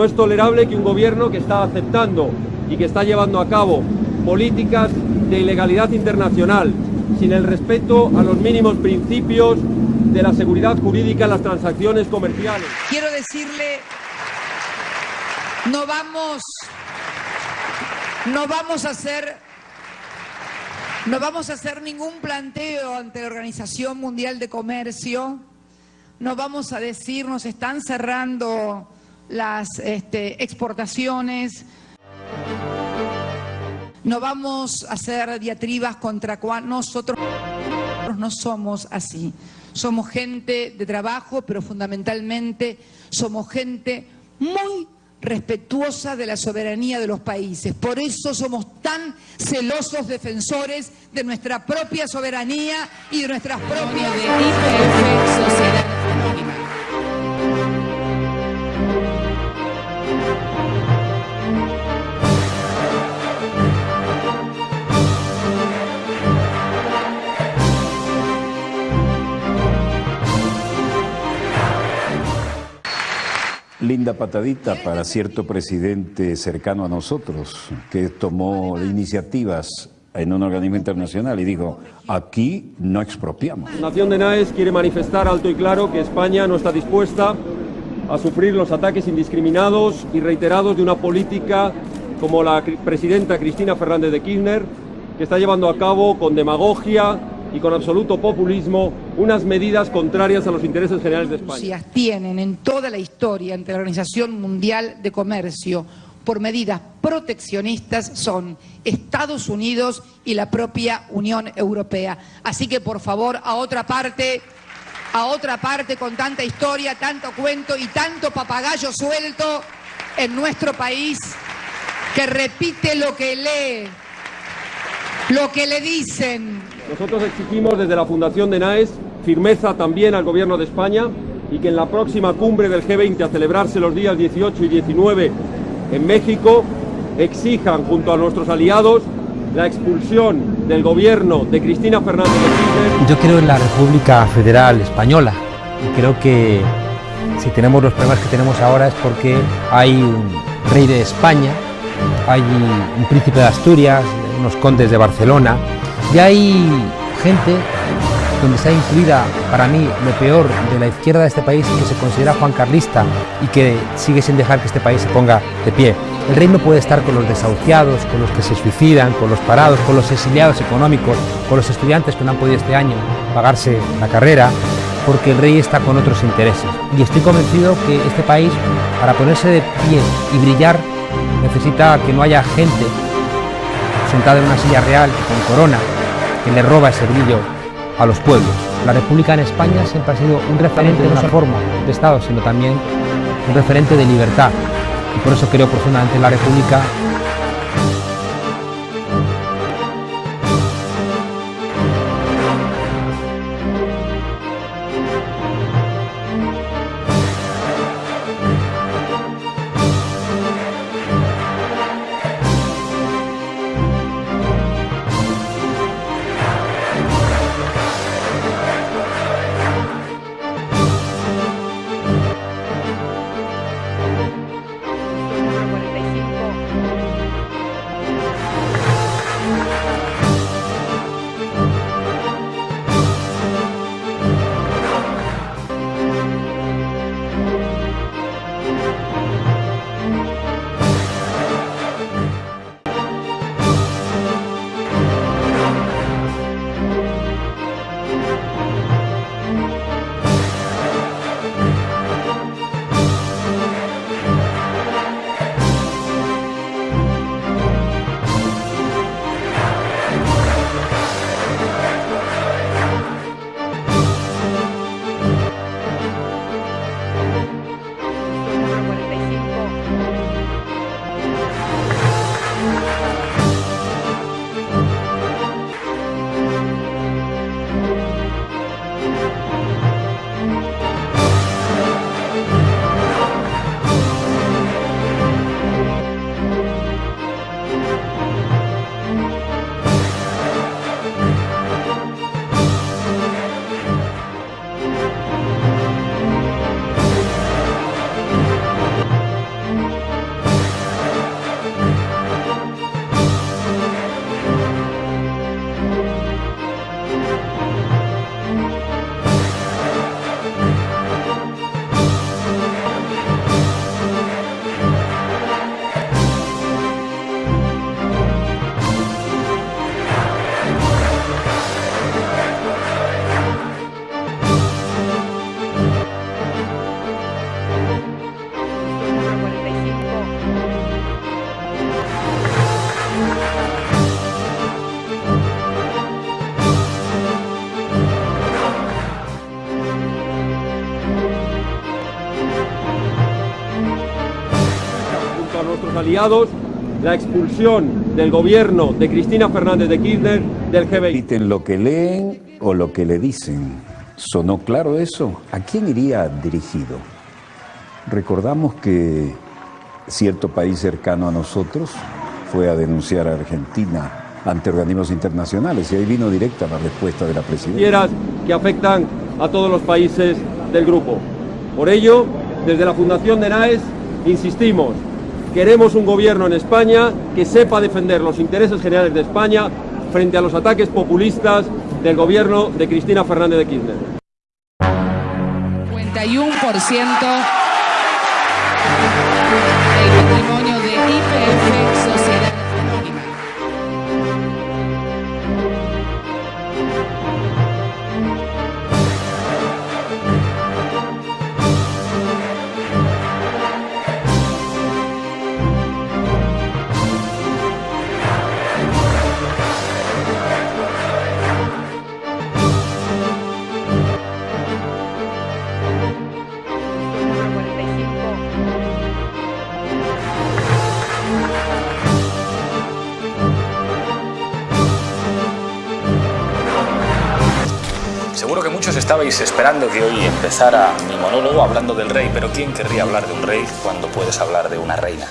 No es tolerable que un gobierno que está aceptando y que está llevando a cabo políticas de ilegalidad internacional, sin el respeto a los mínimos principios de la seguridad jurídica en las transacciones comerciales. Quiero decirle, no vamos, no vamos a hacer, no vamos a hacer ningún planteo ante la Organización Mundial de Comercio. No vamos a decir, nos están cerrando las este, exportaciones. No vamos a hacer diatribas contra cual nosotros no somos así. Somos gente de trabajo, pero fundamentalmente somos gente muy respetuosa de la soberanía de los países. Por eso somos tan celosos defensores de nuestra propia soberanía y de nuestras propias... linda patadita para cierto presidente cercano a nosotros que tomó iniciativas en un organismo internacional y dijo, aquí no expropiamos. La Nación de Naes quiere manifestar alto y claro que España no está dispuesta a sufrir los ataques indiscriminados y reiterados de una política como la presidenta Cristina Fernández de Kirchner, que está llevando a cabo con demagogia y con absoluto populismo unas medidas contrarias a los intereses generales de España. tienen en toda la historia ante la Organización Mundial de Comercio por medidas proteccionistas son Estados Unidos y la propia Unión Europea. Así que por favor, a otra parte, a otra parte con tanta historia, tanto cuento y tanto papagayo suelto en nuestro país que repite lo que lee, lo que le dicen, nosotros exigimos desde la Fundación de NAES firmeza también al Gobierno de España y que en la próxima cumbre del G20 a celebrarse los días 18 y 19 en México exijan junto a nuestros aliados la expulsión del gobierno de Cristina Fernández de Kirchner. Yo creo en la República Federal Española y creo que si tenemos los problemas que tenemos ahora es porque hay un rey de España, hay un príncipe de Asturias, unos condes de Barcelona, y hay gente donde está incluida para mí lo peor de la izquierda de este país que se considera Juan Carlista y que sigue sin dejar que este país se ponga de pie. El rey no puede estar con los desahuciados, con los que se suicidan, con los parados, con los exiliados económicos, con los estudiantes que no han podido este año pagarse la carrera, porque el rey está con otros intereses. Y estoy convencido que este país, para ponerse de pie y brillar, necesita que no haya gente sentada en una silla real con corona que le roba ese brillo a los pueblos. La República en España siempre ha sido un referente de una forma de Estado, sino también un referente de libertad. Y por eso creo profundamente en la República aliados la expulsión del gobierno de Cristina Fernández de Kirchner del G20. Repiten lo que leen o lo que le dicen. ¿Sonó claro eso? ¿A quién iría dirigido? Recordamos que cierto país cercano a nosotros fue a denunciar a Argentina ante organismos internacionales y ahí vino directa la respuesta de la presidenta. que afectan a todos los países del grupo. Por ello, desde la Fundación de NAES insistimos, queremos un gobierno en España que sepa defender los intereses generales de España frente a los ataques populistas del gobierno de Cristina Fernández de Kirchner. 51% Seguro que muchos estabais esperando que hoy empezara mi monólogo hablando del rey, pero ¿quién querría hablar de un rey cuando puedes hablar de una reina?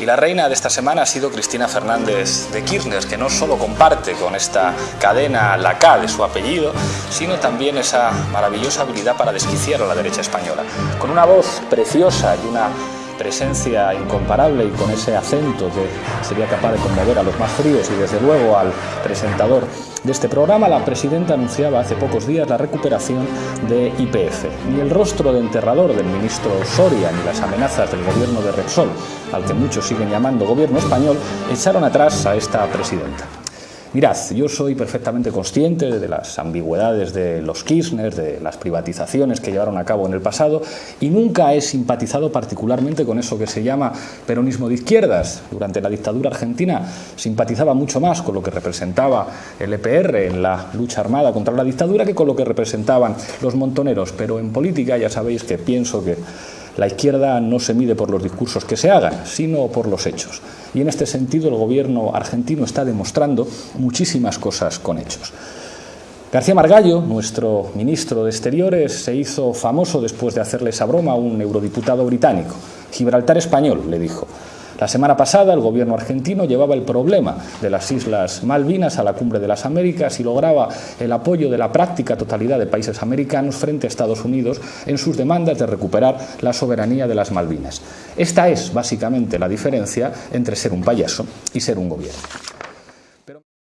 Y la reina de esta semana ha sido Cristina Fernández de Kirchner, que no solo comparte con esta cadena la K de su apellido, sino también esa maravillosa habilidad para desquiciar a la derecha española. Con una voz preciosa y una presencia incomparable y con ese acento que sería capaz de conmover a los más fríos y desde luego al presentador de este programa, la presidenta anunciaba hace pocos días la recuperación de IPF. Ni el rostro de enterrador del ministro Soria ni las amenazas del gobierno de Repsol, al que muchos siguen llamando gobierno español, echaron atrás a esta presidenta. Mirad, yo soy perfectamente consciente de las ambigüedades de los Kirchner, de las privatizaciones que llevaron a cabo en el pasado y nunca he simpatizado particularmente con eso que se llama peronismo de izquierdas. Durante la dictadura argentina simpatizaba mucho más con lo que representaba el EPR en la lucha armada contra la dictadura que con lo que representaban los montoneros, pero en política ya sabéis que pienso que la izquierda no se mide por los discursos que se hagan, sino por los hechos. Y en este sentido el gobierno argentino está demostrando muchísimas cosas con hechos. García Margallo, nuestro ministro de Exteriores, se hizo famoso después de hacerle esa broma a un eurodiputado británico. Gibraltar español, le dijo. La semana pasada el gobierno argentino llevaba el problema de las Islas Malvinas a la cumbre de las Américas y lograba el apoyo de la práctica totalidad de países americanos frente a Estados Unidos en sus demandas de recuperar la soberanía de las Malvinas. Esta es básicamente la diferencia entre ser un payaso y ser un gobierno.